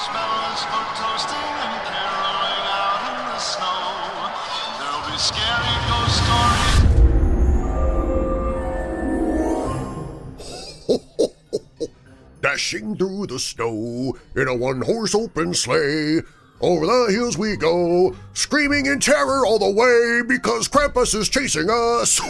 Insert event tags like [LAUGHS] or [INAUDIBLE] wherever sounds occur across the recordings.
marshmallows for toasting and caroling out in the snow. There'll be scary ghost stories. Dashing through the snow in a one-horse open sleigh. Over the hills we go, screaming in terror all the way because Krampus is chasing us.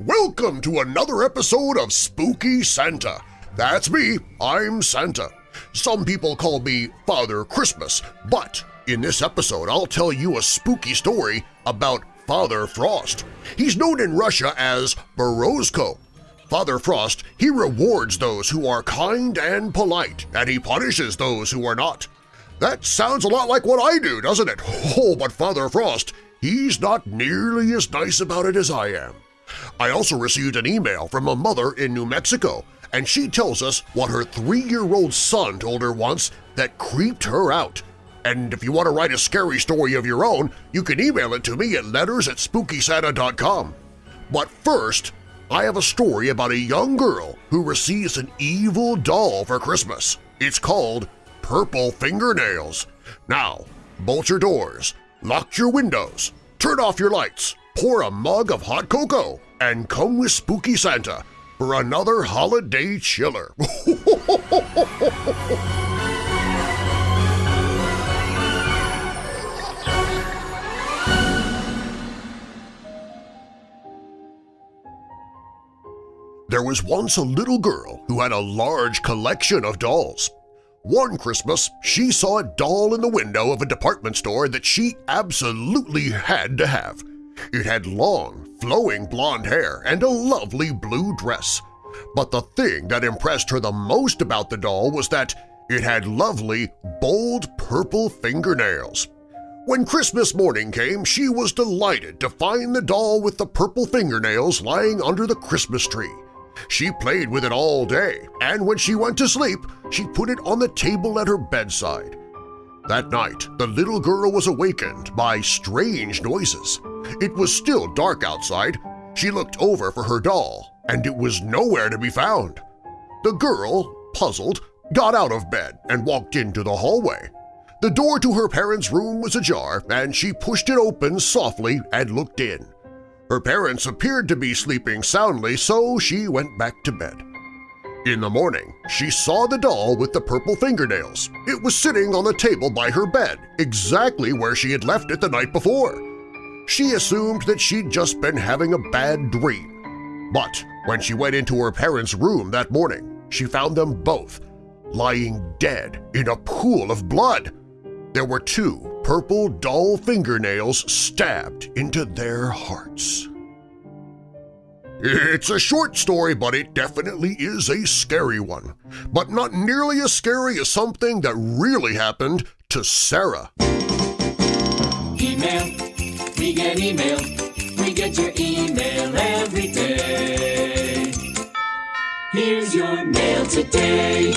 [LAUGHS] Welcome to another episode of Spooky Santa. That's me, I'm Santa. Some people call me Father Christmas, but in this episode I'll tell you a spooky story about Father Frost. He's known in Russia as Morozko. Father Frost, he rewards those who are kind and polite, and he punishes those who are not. That sounds a lot like what I do, doesn't it? [LAUGHS] Oh, but Father Frost, he's not nearly as nice about it as I am. I also received an email from a mother in New Mexico, and she tells us what her three-year-old son told her once that creeped her out. And if you want to write a scary story of your own, you can email it to me at letters at spookysanta.com. But first, I have a story about a young girl who receives an evil doll for Christmas. It's called Purple Fingernails. Now, bolt your doors, lock your windows, turn off your lights, pour a mug of hot cocoa, and come with Spooky Santa for another holiday chiller. [LAUGHS] There was once a little girl who had a large collection of dolls. One Christmas, she saw a doll in the window of a department store that she absolutely had to have. It had long, flowing blonde hair and a lovely blue dress. But the thing that impressed her the most about the doll was that it had lovely, bold purple fingernails. When Christmas morning came, she was delighted to find the doll with the purple fingernails lying under the Christmas tree. She played with it all day, and when she went to sleep, she put it on the table at her bedside. That night, the little girl was awakened by strange noises. It was still dark outside. She looked over for her doll, and it was nowhere to be found. The girl, puzzled, got out of bed and walked into the hallway. The door to her parents' room was ajar, and she pushed it open softly and looked in. Her parents appeared to be sleeping soundly, so she went back to bed. In the morning, she saw the doll with the purple fingernails. It was sitting on the table by her bed, exactly where she had left it the night before. She assumed that she'd just been having a bad dream. But when she went into her parents' room that morning, she found them both lying dead in a pool of blood. There were two purple doll fingernails stabbed into their hearts. It's a short story, but it definitely is a scary one. But not nearly as scary as something that really happened to Sarah. We get email, we get your email every day. Here's your mail today.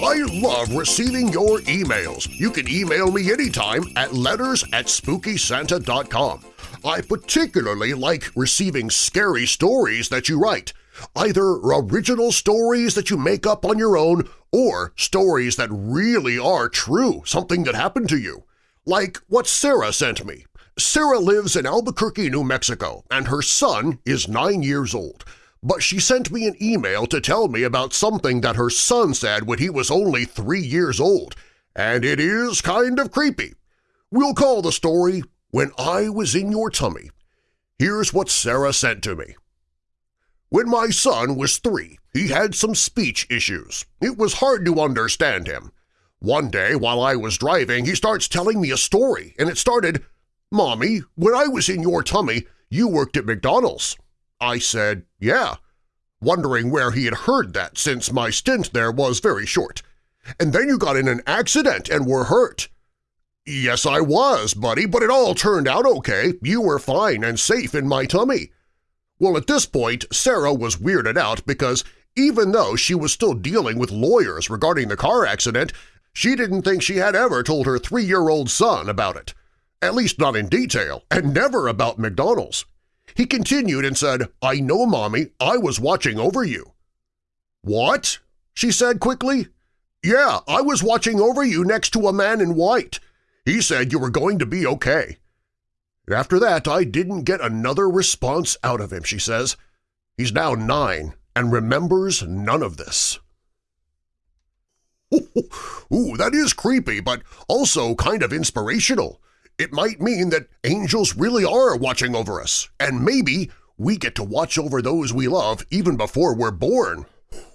I love receiving your emails. You can email me anytime at letters at SpookySanta.com. I particularly like receiving scary stories that you write, either original stories that you make up on your own or stories that really are true, something that happened to you. Like what Sarah sent me. Sarah lives in Albuquerque, New Mexico, and her son is nine years old but she sent me an email to tell me about something that her son said when he was only three years old, and it is kind of creepy. We'll call the story When I Was in Your Tummy. Here's what Sarah sent to me. When my son was three, he had some speech issues. It was hard to understand him. One day while I was driving, he starts telling me a story, and it started, Mommy, when I was in your tummy, you worked at McDonald's. I said, yeah, wondering where he had heard that since my stint there was very short. And then you got in an accident and were hurt. Yes, I was, buddy, but it all turned out okay. You were fine and safe in my tummy. Well, at this point, Sarah was weirded out because even though she was still dealing with lawyers regarding the car accident, she didn't think she had ever told her three-year-old son about it. At least not in detail, and never about McDonald's. He continued and said, I know, Mommy, I was watching over you. What? she said quickly. Yeah, I was watching over you next to a man in white. He said you were going to be okay. After that, I didn't get another response out of him, she says. He's now nine and remembers none of this. Ooh, that is creepy, but also kind of inspirational. It might mean that angels really are watching over us, and maybe we get to watch over those we love even before we're born. [LAUGHS]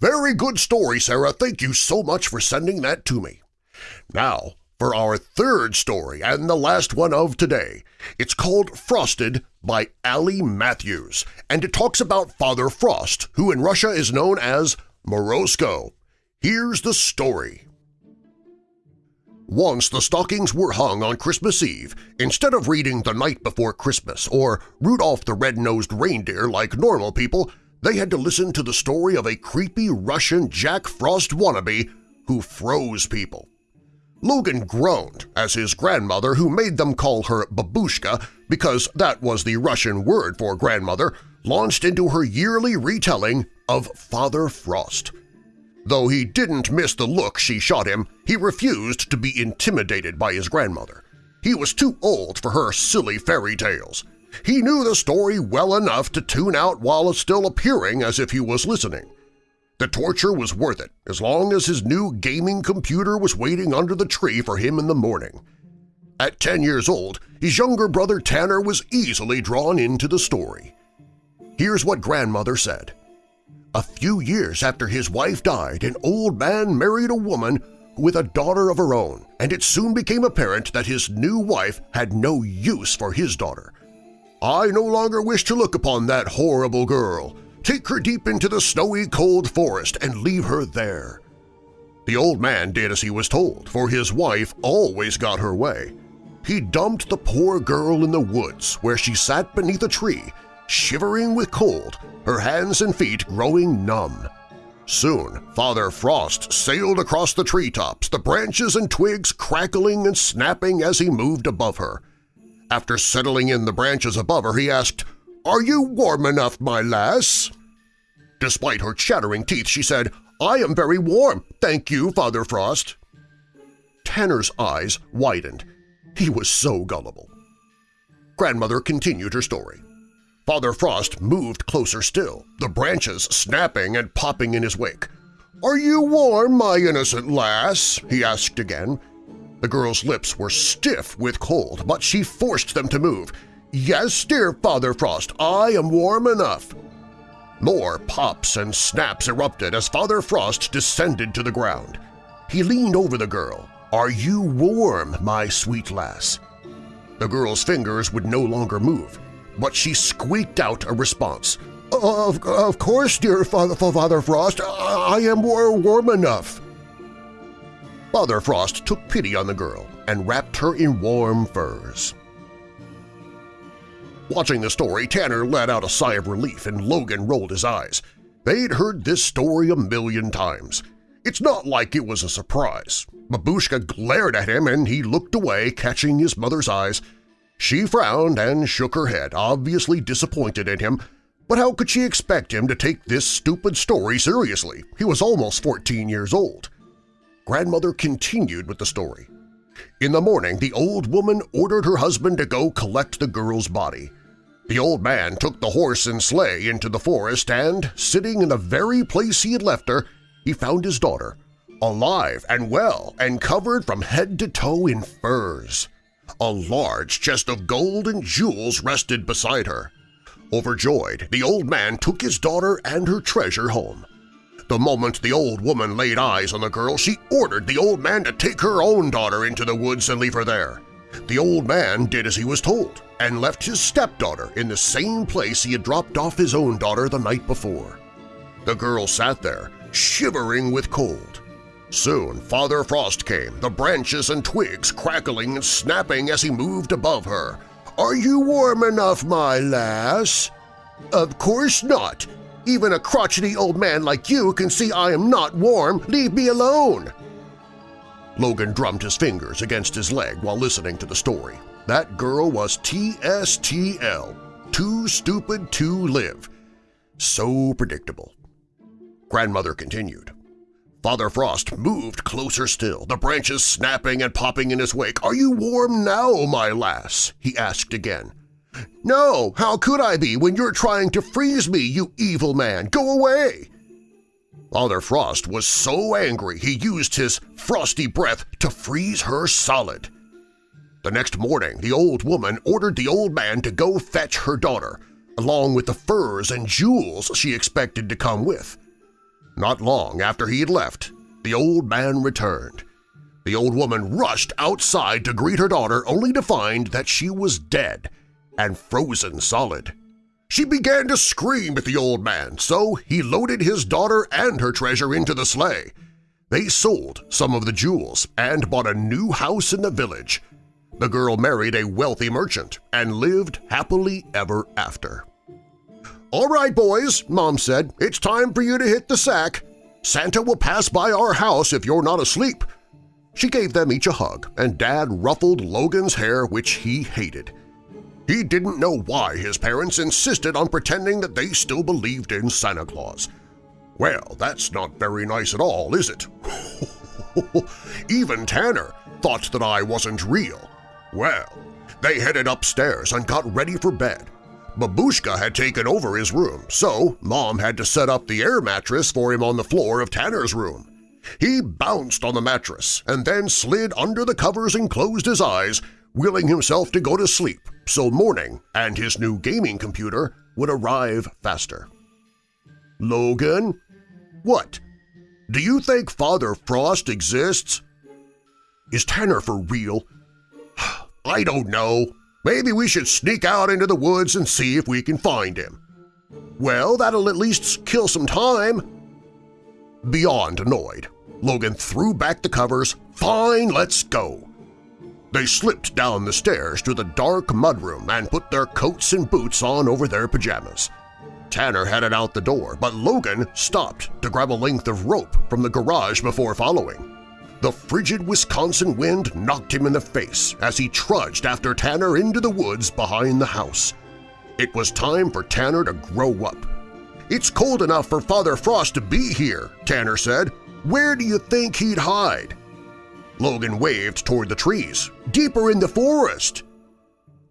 Very good story, Sarah. Thank you so much for sending that to me. Now, for our third story and the last one of today. It's called Frosted by Allie Matthews, and it talks about Father Frost, who in Russia is known as Morozko. Here's the story. Once the stockings were hung on Christmas Eve, instead of reading The Night Before Christmas or Rudolph the Red-Nosed Reindeer like normal people, they had to listen to the story of a creepy Russian Jack Frost wannabe who froze people. Logan groaned as his grandmother, who made them call her babushka because that was the Russian word for grandmother, launched into her yearly retelling of Father Frost. Though he didn't miss the look she shot him, he refused to be intimidated by his grandmother. He was too old for her silly fairy tales. He knew the story well enough to tune out while still appearing as if he was listening. The torture was worth it as long as his new gaming computer was waiting under the tree for him in the morning. At 10 years old, his younger brother Tanner was easily drawn into the story. Here's what grandmother said. A few years after his wife died, an old man married a woman with a daughter of her own, and it soon became apparent that his new wife had no use for his daughter. I no longer wish to look upon that horrible girl. Take her deep into the snowy cold forest and leave her there. The old man did as he was told, for his wife always got her way. He dumped the poor girl in the woods where she sat beneath a tree shivering with cold, her hands and feet growing numb. Soon, Father Frost sailed across the treetops, the branches and twigs crackling and snapping as he moved above her. After settling in the branches above her, he asked, "'Are you warm enough, my lass?' Despite her chattering teeth, she said, "'I am very warm, thank you, Father Frost.' Tanner's eyes widened. He was so gullible. Grandmother continued her story. Father Frost moved closer still, the branches snapping and popping in his wake. "'Are you warm, my innocent lass?' he asked again. The girl's lips were stiff with cold, but she forced them to move. "'Yes, dear Father Frost, I am warm enough.' More pops and snaps erupted as Father Frost descended to the ground. He leaned over the girl. "'Are you warm, my sweet lass?' The girl's fingers would no longer move but she squeaked out a response. Of, of course, dear Father, Father Frost, I am warm enough. Father Frost took pity on the girl and wrapped her in warm furs. Watching the story, Tanner let out a sigh of relief and Logan rolled his eyes. They'd heard this story a million times. It's not like it was a surprise. Babushka glared at him and he looked away, catching his mother's eyes, she frowned and shook her head, obviously disappointed in him, but how could she expect him to take this stupid story seriously? He was almost 14 years old. Grandmother continued with the story. In the morning, the old woman ordered her husband to go collect the girl's body. The old man took the horse and sleigh into the forest and, sitting in the very place he had left her, he found his daughter, alive and well and covered from head to toe in furs. A large chest of gold and jewels rested beside her. Overjoyed, the old man took his daughter and her treasure home. The moment the old woman laid eyes on the girl, she ordered the old man to take her own daughter into the woods and leave her there. The old man did as he was told and left his stepdaughter in the same place he had dropped off his own daughter the night before. The girl sat there, shivering with cold. Soon Father Frost came, the branches and twigs crackling and snapping as he moved above her. "'Are you warm enough, my lass?' "'Of course not! Even a crotchety old man like you can see I am not warm! Leave me alone!' Logan drummed his fingers against his leg while listening to the story. That girl was TSTL, too stupid to live. So predictable. Grandmother continued. Father Frost moved closer still, the branches snapping and popping in his wake. "'Are you warm now, my lass?' he asked again. "'No, how could I be when you're trying to freeze me, you evil man? Go away!' Father Frost was so angry he used his frosty breath to freeze her solid. The next morning, the old woman ordered the old man to go fetch her daughter, along with the furs and jewels she expected to come with. Not long after he had left, the old man returned. The old woman rushed outside to greet her daughter only to find that she was dead and frozen solid. She began to scream at the old man, so he loaded his daughter and her treasure into the sleigh. They sold some of the jewels and bought a new house in the village. The girl married a wealthy merchant and lived happily ever after. "'All right, boys,' Mom said, "'it's time for you to hit the sack. Santa will pass by our house if you're not asleep.' She gave them each a hug, and Dad ruffled Logan's hair, which he hated. He didn't know why his parents insisted on pretending that they still believed in Santa Claus. Well, that's not very nice at all, is it? [LAUGHS] Even Tanner thought that I wasn't real. Well, they headed upstairs and got ready for bed. Babushka had taken over his room, so Mom had to set up the air mattress for him on the floor of Tanner's room. He bounced on the mattress and then slid under the covers and closed his eyes, willing himself to go to sleep so morning and his new gaming computer would arrive faster. Logan? What? Do you think Father Frost exists? Is Tanner for real? [SIGHS] I don't know, Maybe we should sneak out into the woods and see if we can find him. Well, that'll at least kill some time. Beyond annoyed, Logan threw back the covers. Fine, let's go. They slipped down the stairs to the dark mudroom and put their coats and boots on over their pajamas. Tanner headed out the door, but Logan stopped to grab a length of rope from the garage before following. The frigid Wisconsin wind knocked him in the face as he trudged after Tanner into the woods behind the house. It was time for Tanner to grow up. It's cold enough for Father Frost to be here, Tanner said. Where do you think he'd hide? Logan waved toward the trees. Deeper in the forest!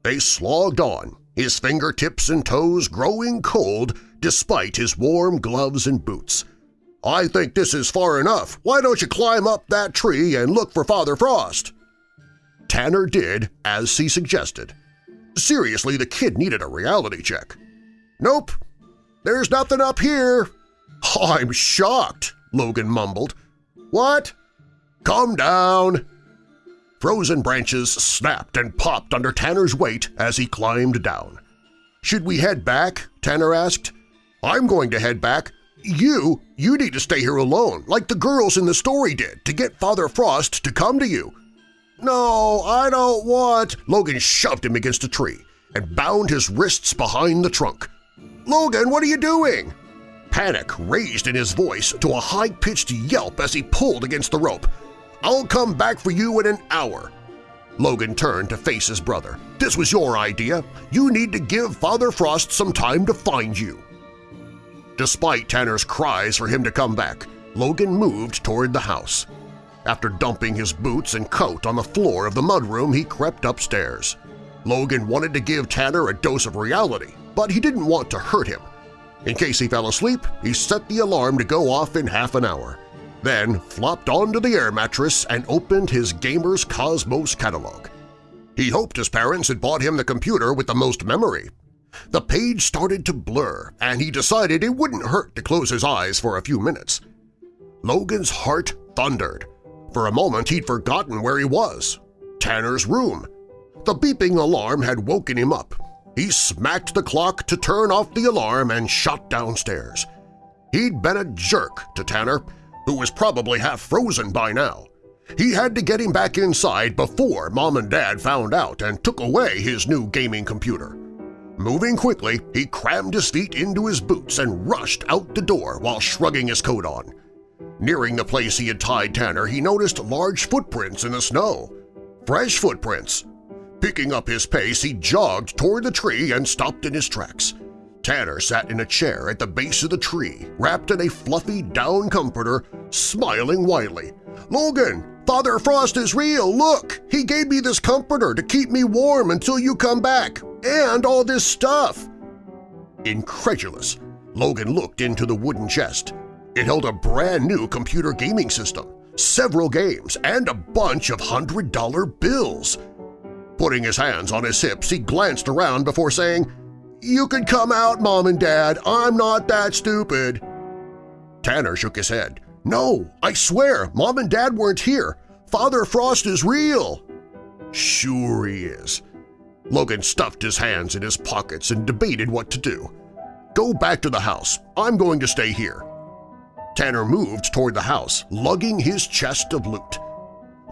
They slogged on, his fingertips and toes growing cold despite his warm gloves and boots. I think this is far enough. Why don't you climb up that tree and look for Father Frost? Tanner did as he suggested. Seriously, the kid needed a reality check. Nope, there's nothing up here. [LAUGHS] I'm shocked, Logan mumbled. What? Come down. Frozen branches snapped and popped under Tanner's weight as he climbed down. Should we head back? Tanner asked. I'm going to head back, you, you need to stay here alone, like the girls in the story did, to get Father Frost to come to you. No, I don't want… Logan shoved him against a tree and bound his wrists behind the trunk. Logan, what are you doing? Panic raised in his voice to a high-pitched yelp as he pulled against the rope. I'll come back for you in an hour. Logan turned to face his brother. This was your idea. You need to give Father Frost some time to find you. Despite Tanner's cries for him to come back, Logan moved toward the house. After dumping his boots and coat on the floor of the mudroom, he crept upstairs. Logan wanted to give Tanner a dose of reality, but he didn't want to hurt him. In case he fell asleep, he set the alarm to go off in half an hour, then flopped onto the air mattress and opened his Gamer's Cosmos catalog. He hoped his parents had bought him the computer with the most memory, the page started to blur, and he decided it wouldn't hurt to close his eyes for a few minutes. Logan's heart thundered. For a moment he'd forgotten where he was. Tanner's room. The beeping alarm had woken him up. He smacked the clock to turn off the alarm and shot downstairs. He'd been a jerk to Tanner, who was probably half frozen by now. He had to get him back inside before Mom and Dad found out and took away his new gaming computer. Moving quickly, he crammed his feet into his boots and rushed out the door while shrugging his coat on. Nearing the place he had tied Tanner, he noticed large footprints in the snow. Fresh footprints. Picking up his pace, he jogged toward the tree and stopped in his tracks. Tanner sat in a chair at the base of the tree, wrapped in a fluffy down comforter, smiling widely. "'Logan, Father Frost is real! Look! He gave me this comforter to keep me warm until you come back! And all this stuff!' Incredulous, Logan looked into the wooden chest. It held a brand-new computer gaming system, several games, and a bunch of hundred-dollar bills. Putting his hands on his hips, he glanced around before saying, you can come out, Mom and Dad. I'm not that stupid. Tanner shook his head. No, I swear, Mom and Dad weren't here. Father Frost is real. Sure he is. Logan stuffed his hands in his pockets and debated what to do. Go back to the house. I'm going to stay here. Tanner moved toward the house, lugging his chest of loot.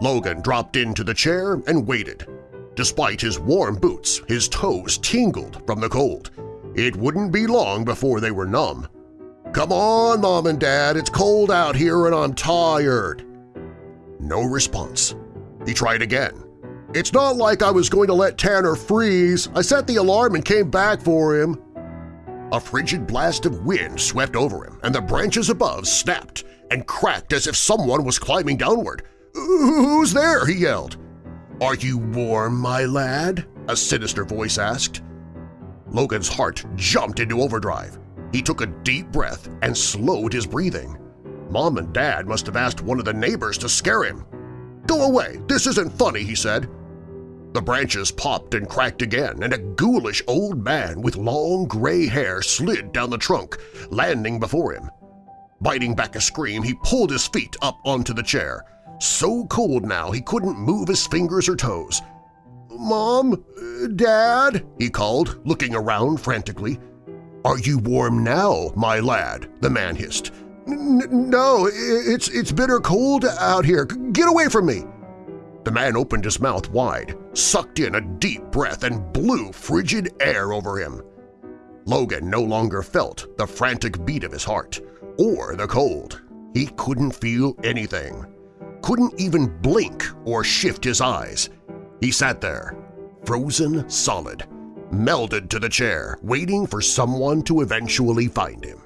Logan dropped into the chair and waited. Despite his warm boots, his toes tingled from the cold. It wouldn't be long before they were numb. Come on, Mom and Dad, it's cold out here and I'm tired. No response. He tried again. It's not like I was going to let Tanner freeze. I set the alarm and came back for him. A frigid blast of wind swept over him, and the branches above snapped and cracked as if someone was climbing downward. "'Who's there?' he yelled. "'Are you warm, my lad?' a sinister voice asked. Logan's heart jumped into overdrive. He took a deep breath and slowed his breathing. Mom and Dad must have asked one of the neighbors to scare him. "'Go away! This isn't funny!' he said. The branches popped and cracked again, and a ghoulish old man with long gray hair slid down the trunk, landing before him. Biting back a scream, he pulled his feet up onto the chair so cold now he couldn't move his fingers or toes. "'Mom? Dad?' he called, looking around frantically. "'Are you warm now, my lad?' the man hissed. "'No, it's, it's bitter cold out here. Get away from me!' The man opened his mouth wide, sucked in a deep breath, and blew frigid air over him. Logan no longer felt the frantic beat of his heart, or the cold. He couldn't feel anything couldn't even blink or shift his eyes. He sat there, frozen solid, melded to the chair, waiting for someone to eventually find him.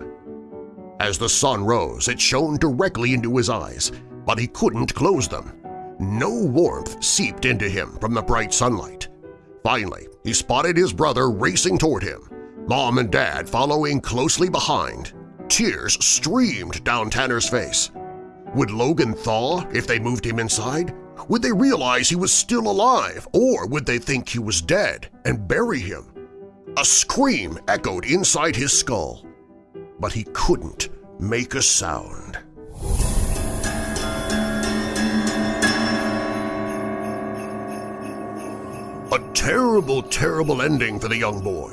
As the sun rose, it shone directly into his eyes, but he couldn't close them. No warmth seeped into him from the bright sunlight. Finally, he spotted his brother racing toward him, Mom and Dad following closely behind. Tears streamed down Tanner's face. Would Logan thaw if they moved him inside? Would they realize he was still alive, or would they think he was dead and bury him? A scream echoed inside his skull, but he couldn't make a sound. A terrible, terrible ending for the young boy.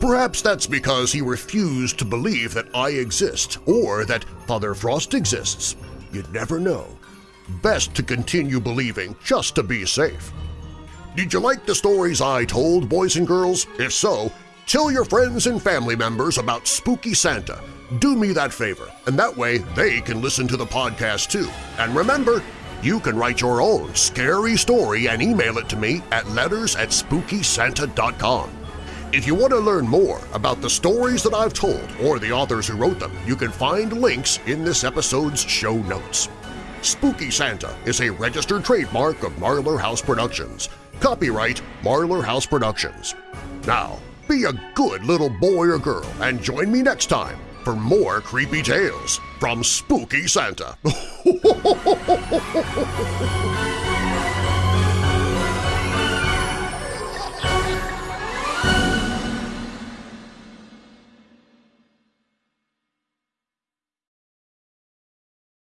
Perhaps that's because he refused to believe that I exist or that Father Frost exists. You'd never know. Best to continue believing just to be safe. Did you like the stories I told, boys and girls? If so, tell your friends and family members about Spooky Santa. Do me that favor, and that way they can listen to the podcast too. And remember, you can write your own scary story and email it to me at letters at spookysanta.com. If you want to learn more about the stories that I've told or the authors who wrote them, you can find links in this episode's show notes. Spooky Santa is a registered trademark of Marlar House Productions. Copyright Marlar House Productions. Now, be a good little boy or girl and join me next time for more creepy tales from Spooky Santa. [LAUGHS]